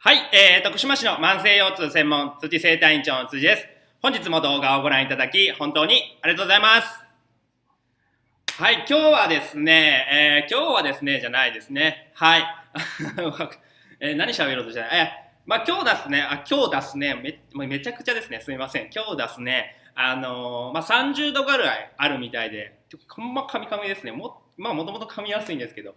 はい、えー、徳島市の慢性腰痛専門辻生体院長の辻です。本日も動画をご覧いただき、本当にありがとうございます。はい、今日はですね、えー、今日はですね、じゃないですね。はい。えー、何喋ろうとしてない。えー、まあ今日ですね、あ、今日ですね、め、めちゃくちゃですね、すみません。今日ですね、あのー、まあ30度ぐらいあるみたいで、ほんまカミカミですね。も、まあもともと噛みやすいんですけど、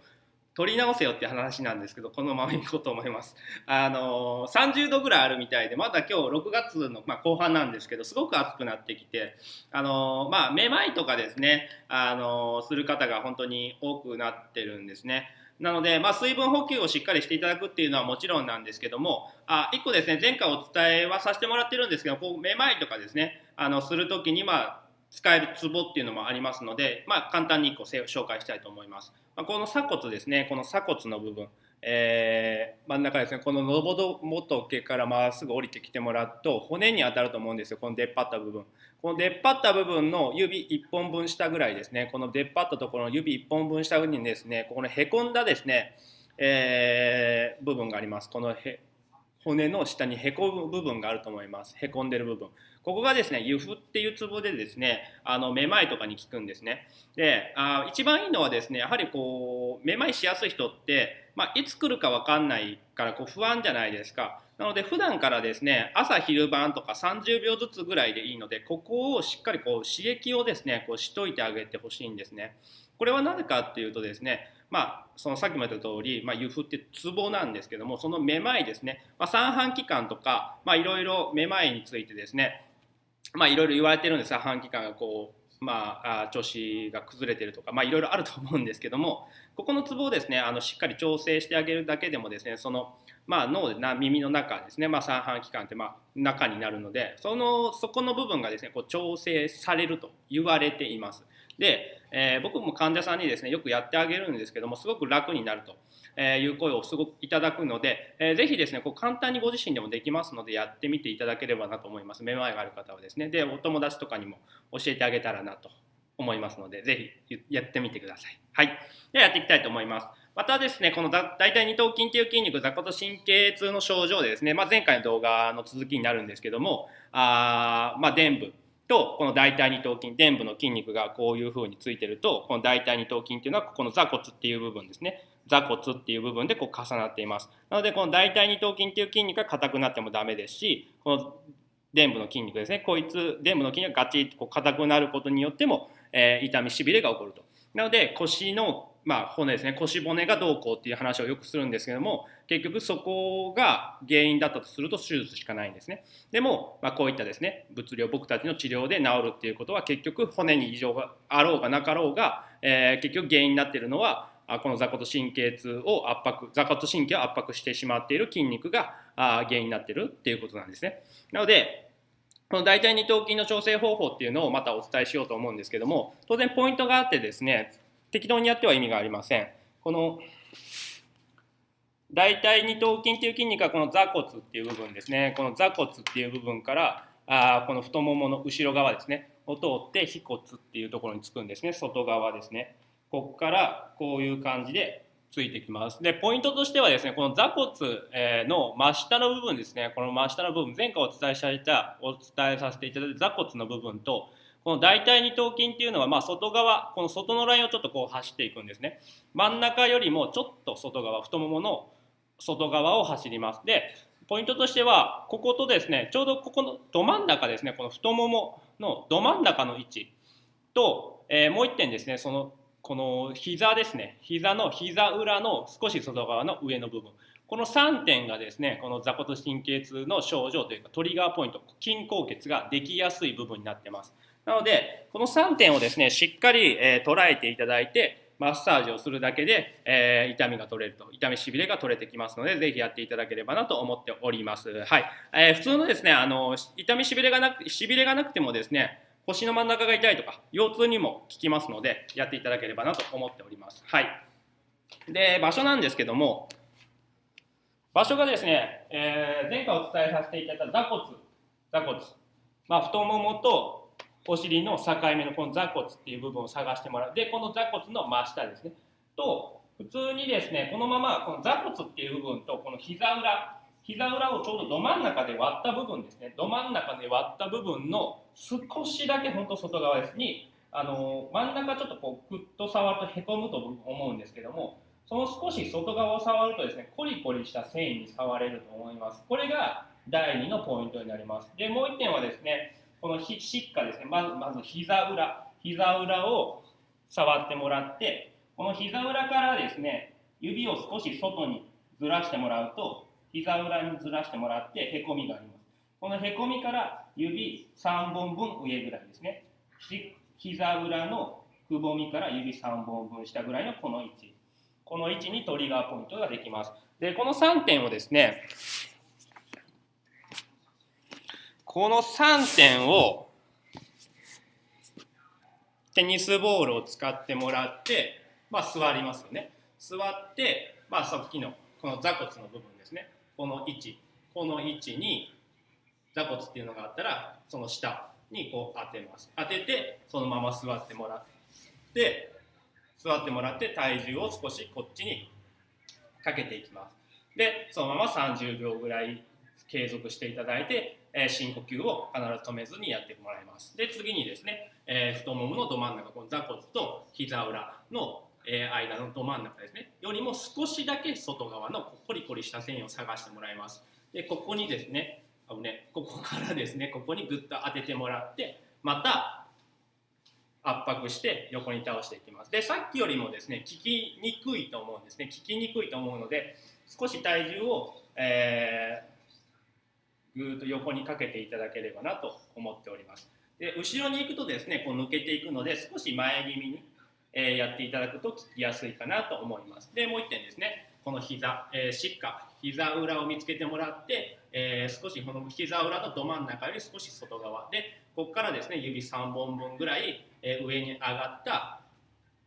取り直せよって話なんですけどこのままいこうと思います。あの30度ぐらいあるみたいでまだ今日6月の、まあ、後半なんですけどすごく暑くなってきてあのまあめまいとかですねあのする方が本当に多くなってるんですね。なので、まあ、水分補給をしっかりしていただくっていうのはもちろんなんですけどもあ1個ですね前回お伝えはさせてもらってるんですけどこうめまいとかですねあのする時にまあ使えるツボっていうのもありますので、まあ、簡単に1個紹介したいと思います。まあ、この鎖骨ですね、この鎖骨の部分、えー、真ん中ですね、こののぼど元からまっすぐ降りてきてもらうと、骨に当たると思うんですよ、この出っ張った部分。この出っ張った部分の指1本分下ぐらいですね、この出っ張ったところの指1本分下にですね、ここのへこんだですね、えー、部分があります。このへ骨の下にへこむ部分があると思います。へこんでる部分。ここがですね、ユフっていうツボでですね、あの、めまいとかに効くんですね。で、あ一番いいのはですね、やはりこう、めまいしやすい人って、まあ、いつ来るかわかんないからこう不安じゃないですか。なので普段からですね朝昼晩とか30秒ずつぐらいでいいのでここをしっかりこう刺激をですねこうしといてあげてほしいんですね。これはなぜかっていうとですねまあ、そのさっきも言った通り、まあ、湯布ってツボなんですけどもそのめまいですね、まあ、三半規管とかいろいろめまいについてですねまあいろいろ言われてるんです三半規管がこうまあ調子が崩れてるとかまあいろいろあると思うんですけどもここのツボをですねあのしっかり調整してあげるだけでもですねそのまあ、脳でな耳の中ですね、まあ、三半規管ってまあ中になるのでそのそこの部分がですねこう調整されると言われています。で、えー、僕も患者さんにですねよくやってあげるんですけどもすごく楽になると。えいう声をすごくいただくので、えー、ぜひですねこう簡単にご自身でもできますのでやってみていただければなと思います。めまいがある方はですね。でお友達とかにも教えてあげたらなと思いますのでぜひやってみてください。はい。ではやっていきたいと思います。またですね、このだ大腿二頭筋という筋肉、座骨神経痛の症状でですね、まあ、前回の動画の続きになるんですけども、あまあ、臀部とこの大腿二頭筋、臀部の筋肉がこういう風についてると、この大腿二頭筋っていうのはここの座骨っていう部分ですね。座骨っていう部分でこう重なっています。なので、この大腿二頭筋っていう筋肉が硬くなってもダメですし、この臀部の筋肉ですね、こいつ、臀部の筋肉がガチッとこう硬くなることによっても、えー、痛み、しびれが起こると。なので、腰のまあ、骨ですね。腰骨がどうこうっていう話をよくするんですけども結局そこが原因だったとすると手術しかないんですね。でも、まあ、こういったですね物理を僕たちの治療で治るっていうことは結局骨に異常があろうがなかろうが、えー、結局原因になっているのはこの座骨神経痛を圧迫座骨神経を圧迫してしまっている筋肉が原因になっているっていうことなんですね。なのでこの大腿二頭筋の調整方法っていうのをまたお伝えしようと思うんですけども当然ポイントがあってですね適当にやっては意味がありません。この大腿二頭筋っていう筋肉はこの座骨っていう部分ですね。この座骨っていう部分からあこの太ももの後ろ側ですね。を通って腓骨っていうところにつくんですね。外側ですね。ここからこういう感じでついてきます。で、ポイントとしてはですね、この座骨の真下の部分ですね、この真下の部分、前回お伝えしたお伝えさせていただいた座骨の部分と、この大腿二頭筋っていうのは、まあ、外側、この外のラインをちょっとこう走っていくんですね。真ん中よりもちょっと外側、太ももの外側を走ります。で、ポイントとしては、こことですね、ちょうどここのど真ん中ですね、この太もものど真ん中の位置と、えー、もう1点ですね、その、この膝ですね、膝の膝裏の少し外側の上の部分。この3点がですね、この座骨神経痛の症状というかトリガーポイント、筋硬血ができやすい部分になってます。なので、この3点をですね、しっかり、えー、捉えていただいて、マッサージをするだけで、えー、痛みが取れると、痛みしびれが取れてきますので、ぜひやっていただければなと思っております。はい。えー、普通のですね、あの、痛みしびれがなく、しびれがなくてもですね、腰の真ん中が痛いとか、腰痛にも効きますので、やっていただければなと思っております。はい。で、場所なんですけども、場所がですね、えー、前回お伝えさせていただいた座骨、座骨、まあ、太ももとお尻の境目のこの座骨っていう部分を探してもらう。で、この座骨の真下ですね。と、普通にですね、このままこの座骨っていう部分とこの膝裏、膝裏をちょうどど真ん中で割った部分ですね。ど真ん中で割った部分の少しだけ本当外側です。にあの真ん中ちょっとこうグッと触るとへこむと思うんですけどもその少し外側を触るとですねコリコリした繊維に触れると思います。これが第2のポイントになります。でもう1点はですねこのしっかですね。まずまず膝裏膝裏を触ってもらってこの膝裏からですね指を少し外にずらしてもらうと膝裏にずらしてもらってへこみがあります。このへこみから指3本分上ぐらいですね。膝裏のくぼみから指3本分下ぐらいのこの位置。この位置にトリガーポイントができます。でこの3点をですねこの3点をテニスボールを使ってもらって、まあ、座りますよね。座って、まあ、さっきのこの座骨の部分ですね。この位置。この位置に座骨っていうのがあったらその下にこう当てます。当ててそのまま座ってもらって座ってもらって体重を少しこっちにかけていきます。でそのまま30秒ぐらい継続していただいて、え、深呼吸を必ず止めずにやってもらいます。で次にですね、えー、太もものど真ん中この座骨と膝裏のえー、間のど真ん中ですね。よりも少しだけ外側のコリコリした線を探してもらいます。でここにですねあのねここからですねここにグッと当ててもらってまた圧迫して横に倒していきます。でさっきよりもですね効きにくいと思うんですね。効きにくいと思うので少し体重を、えー、ぐっと横にかけていただければなと思っておりますで後ろに行くとですねこう抜けていくので少し前気味にえやっていただくと聞きやすいかなと思います。で、もう1点ですね。この膝、えー、しっか、膝裏を見つけてもらって、えー、少しこの膝裏のど真ん中より少し外側で、ここからですね、指3本分ぐらい、えー、上に上がった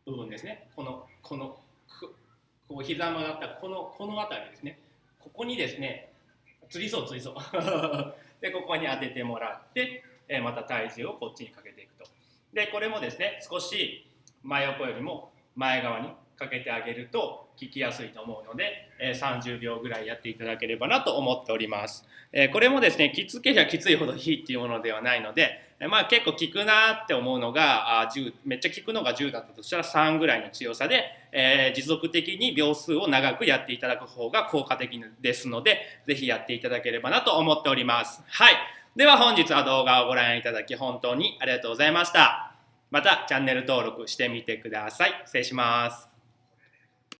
部分ですね。この、この、こう膝曲がったこの、この辺りですね。ここにですね、釣りそう釣りそう。で、ここに当ててもらって、えまた体重をこっちにかけていくと。で、これもですね、少し真横よりも前側にかけてあげると効きやすいと思うので、え30秒ぐらいやっていただければなと思っております。えこれもですね、きつけりゃきついほどいいっていうものではないので、まあ結構効くなって思うのがあ10、めっちゃ効くのが10だったとしたら3ぐらいの強さで、えー、持続的に秒数を長くやっていただく方が効果的ですので、ぜひやっていただければなと思っております。はい。では本日は動画をご覧いただき本当にありがとうございました。またチャンネル登録してみてください。失礼します。